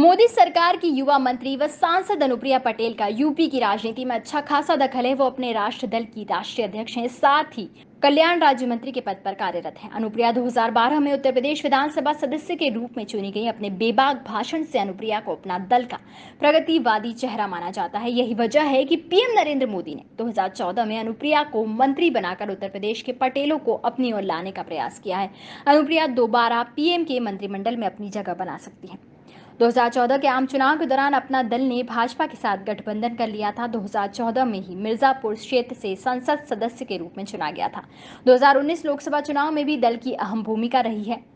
मोदी सरकार की युवा मंत्री व सांसद अनुप्रिया पटेल का यूपी की राजनीति में अच्छा खासा दखल है। वो अपने राष्ट्र दल की राष्ट्रीय अध्यक्ष हैं। साथ ही कल्याण राज्य मंत्री के पद पर कार्यरत हैं। अनुप्रिया 2012 में उत्तर प्रदेश विधानसभा सदस्य के रूप में चुनी गई अपने बेबाक भाषण से अनुप्रिया को अपना दल का प्रगतिवादी चेहरा माना जाता है। यही वजह है कि पीएम नरेंद्र मोदी ने 2014 में अनुप्रिया को मंत्री बनाकर उत्तर प्रदेश के पटेलों को अपनी ओर लाने का प्रयास किया है। अनुप्रिया दोबारा पीएम के मंत्रिमंडल में अपनी जगह बना सकती है। 2014 के आम चुनाव के दौरान अपना दल ने भाजपा के साथ गठबंधन कर लिया था। 2014 में ही मिर्जापुर क्षेत्र से संसद सदस्य के रूप में चुना गया था। 2019 लोकसभा चुनाव में भी दल की अहम भूमिका रही है।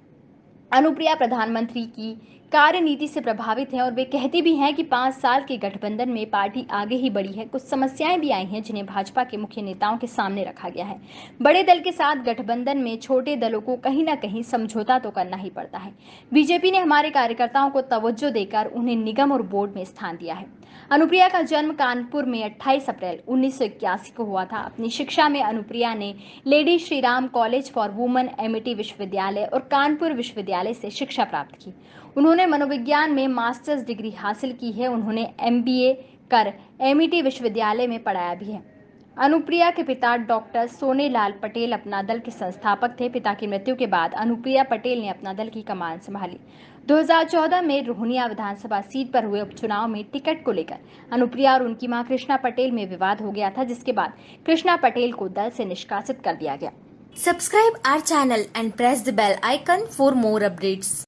अनुप्रिया प्रधानमंत्री की कार्यनीति से प्रभावित हैं और वे कहती भी हैं कि पाँच साल के गठबंधन में पार्टी आगे ही बढ़ी है। कुछ समस्याएँ भी आई हैं जिन्हें भाजपा के मुख्य नेताओं के सामने रखा गया है। बड़े दल के साथ गठबंधन में छोटे दलों को कहीं ना कहीं समझौता तो करना ही पड़ता है। बीजेपी ने हमारे कार्यकर्ताओं को तवज्जो देकर उन्हें निगम और बोर्ड में स्थान दिया है। अनुप्रिया का जन्म कानपुर में 28 अप्रैल उन्नीस सौ इक्यासी को हुआ था। अपनी शिक्षा में अनुप्रिया ने Lady Shriram College for Women Amity विश्वविद्यालय और कानपुर विश्वविद्यालय से शिक्षा प्राप्त की। उन्होंने मनोविज्ञान में मास्टर्स डिग्री हासिल की है। उन्होंने एमबीए कर एमिटी विश्वविद्यालय में पढ़ाया भी है। अनुप्रिया के पिता डॉक्टर सोनेलाल पटेल अपना दल के संस्थापक थे। पिता की मृत्यु के बाद अनुप्रिया पटेल ने अपना दल की कमान संभाली। 2014 में रोहनिया विधानसभा सीट पर हुए उपचुनाव में टिकट को लेकर अनुप्रिया और उनकी माँ कृष्णा पटेल में विवाद हो गया था, जिसके बाद कृष्णा पटेल को दल से निष्कासित कर दिया गया। Subscribe our channel and press the bell icon for more updates.